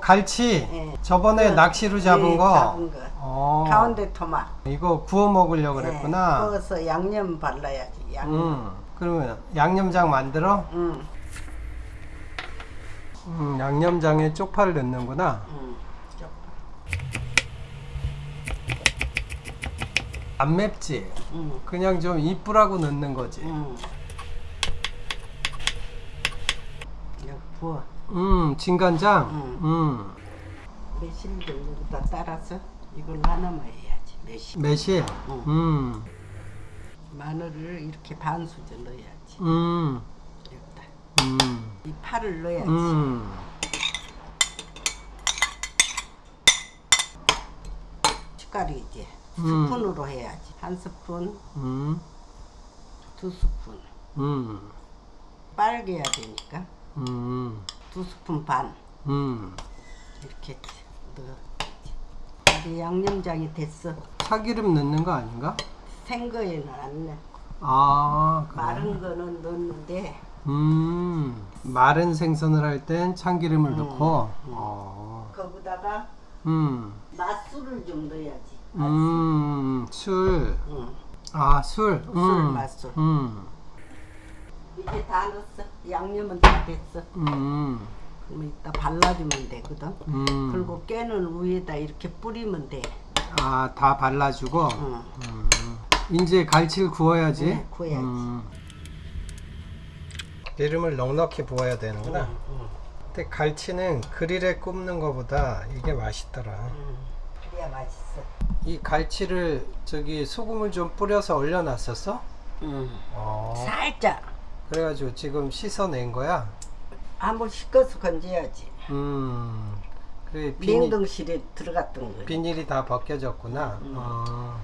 갈치. 예. 저번에 그, 낚시로 잡은 예, 거. 잡은 거. 어. 가운데 토막. 이거 구워 먹으려고 예, 그랬구나. 구워서 양념 발라야지. 양념. 음. 그러면 양념장 만들어? 음. 음, 양념장에 쪽파를 넣는구나. 음. 쪽. 안 맵지? 음. 그냥 좀 이쁘라고 넣는 거지. 음. 부어. 음, 진간장. 음. 음. 매실 정도부터 따라서 이걸 나눠 해야지. 매실. 매실. 음. 음. 마늘을 이렇게 반 수저 넣어야지. 음. 여기다. 음. 이 파를 넣어야지. 음. 이제 음. 스푼으로 해야지. 한 스푼, 음. 두 스푼. 음. 빨게 해야 되니까 음. 두 스푼 반 음. 이렇게 넣어야지. 이제 양념장이 됐어. 참기름 넣는 거 아닌가? 생거에는 안 넣어. 아, 그래. 마른 거는 넣는데 음. 마른 생선을 할 땐 참기름을 음. 넣고. 어. 거기다가 음. 맛술을 좀 넣어야지. 맛술. 음. 술. 응. 아, 술. 음. 맛술. 음. 이제 다 넣었어. 양념은 다 됐어. 음. 그러면 이따 발라주면 되거든. 음. 그리고 깨는 위에다 이렇게 뿌리면 돼. 아, 다 발라주고. 응. 음. 이제 갈치를 구워야지. 네, 구워야지. 음. 기름을 넉넉히 부어야 되는구나. 응. 근데 갈치는 그릴에 굽는 것보다 이게 맛있더라. 응. 그래야 맛있어. 이 갈치를 저기 소금을 좀 뿌려서 얼려놨었어? 응. 어. 살짝 그래가지고 지금 씻어낸 거야. 한번 씻어서 건져야지. 음. 그래 비닐, 냉동실에 들어갔던 거. 비닐이 다 벗겨졌구나. 음. 어.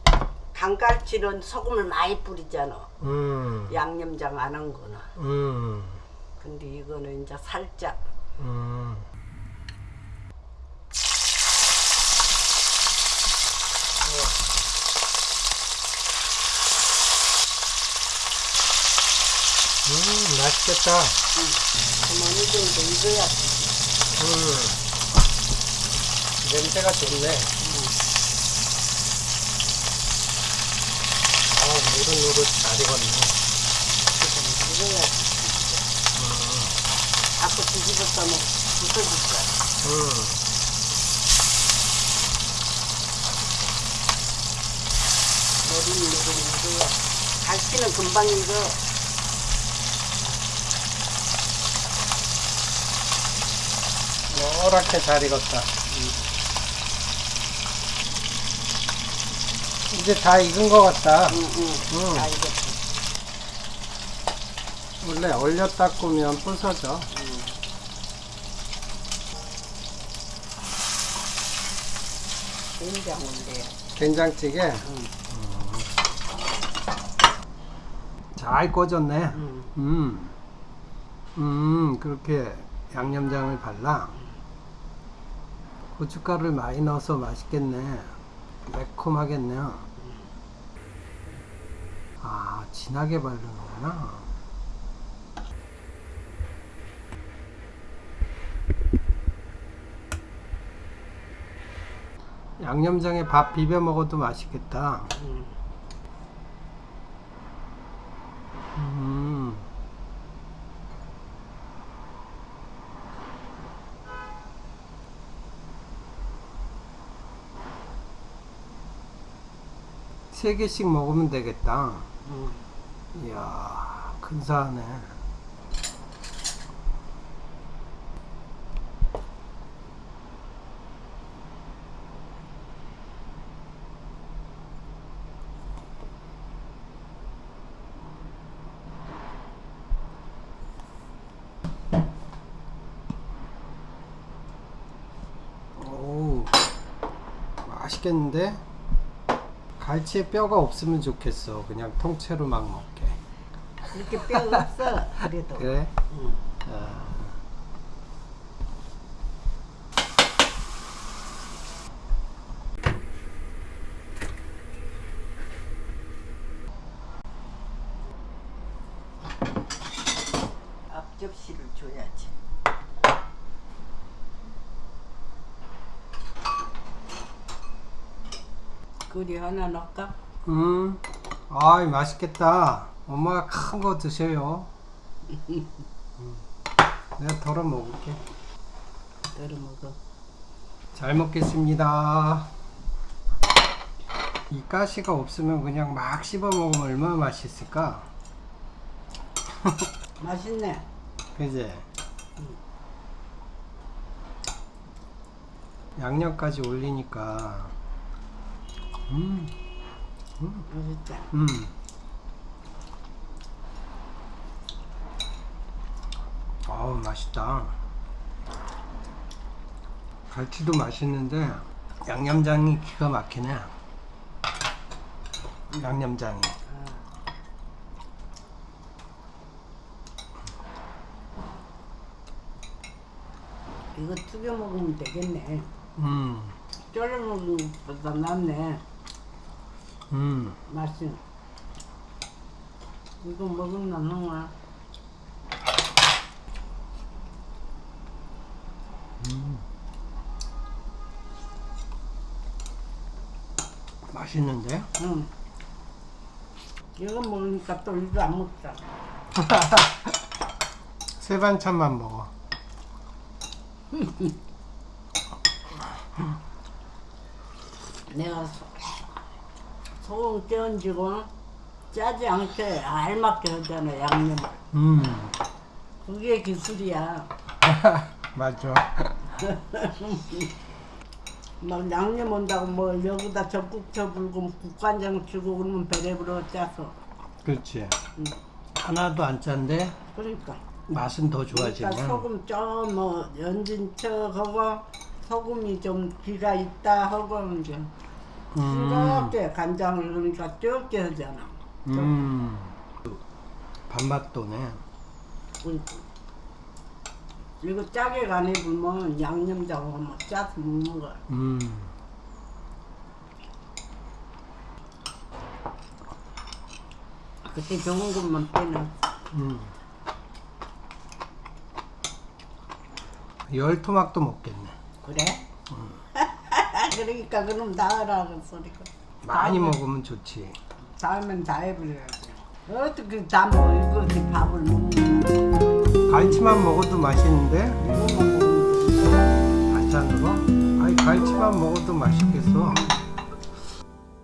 강갈치는 소금을 많이 뿌리잖아. 음. 양념장 안 한 거는. 음. 근데 이거는 이제 살짝. 음. 음, 맛있겠다. 그만 이 정도 익어야지. 음. 냄새가 좋네. 아, 노릇노릇 잘 익었네. 조금 익어야지. 자꾸 뒤집었다 놓 부서질 거야. 음. 노릇노릇 익어야. 갈치는 금방 익어. 노랗게 잘 익었다. 이제 다 익은 것 같다. 응, 응. 음. 다 익었지. 원래 얼렸다 꾸면 부서져. 된장인데. 된장찌개 응. 잘 꺼졌네. 응. 음, 음, 그렇게 양념장을 발라. 고춧가루를 많이 넣어서 맛있겠네. 매콤하겠네요. 아, 진하게 바르는구나. 양념장에 밥 비벼 먹어도 맛있겠다. 응. 음. 세 개씩 먹으면 되겠다. 응. 이야, 근사하네. 오, 맛있겠는데? 갈치에 뼈가 없으면 좋겠어. 그냥 통째로 막 먹게. 이렇게 뼈 없어. 그래도. 그래? 응. 아. 앞접시를 줘야지. 꿀이 하나 넣을까? 음, 아이 맛있겠다. 엄마가 큰 거 드셔요. 음. 내가 덜어 먹을게. 덜어 먹어. 잘 먹겠습니다. 이 가시가 없으면 그냥 막 씹어 먹으면 얼마나 맛있을까? 맛있네. 그지? 양념까지 올리니까 음, 맛있다. 음. 아우 맛있다. 갈치도 맛있는데 양념장이 기가 막히네. 양념장이. 아, 이거 튀겨 먹으면 되겠네. 음, 쫄여 먹는 것보다 낫네. 음. 맛이. 이거 먹으면 형아. 맛있는데? 응. 이거 먹으니까 또 이거 안 먹자. 세 반찬만 먹어. 내가 소- 소금 껴얹고 짜지 않게 알맞게 하잖아 양념을. 음, 그게 기술이야. 맞아. 막 양념 온다고 뭐 여기다 적국 쳐 불고 국간장 주고 그러면 배려불어 짜서. 그렇지. 응. 하나도 안 짠데 그러니까. 맛은 더 그러니까 좋아지네. 소금 좀 뭐 연진 척하고 소금이 좀 기가 있다 하고 이제 음, 싱겁게 간장을 그러니까 적게 하잖아. 음. 밥맛 도네. 그러니까. 이거 짜게 간 해보면 양념장하고 막 짜서 먹는 거야. 음. 그때 좋은 것만 빼는. 음. 열 토막도 먹겠네. 그래? 그러니까 그럼 나으라 그 소리가. 많이 먹으면 좋지. 다음엔 다 해버려야지. 어떻게 다? 이거 밥을 먹는 갈치만 먹어도 맛있는데 반찬으로? 아니 갈치만 먹어도 맛있겠어.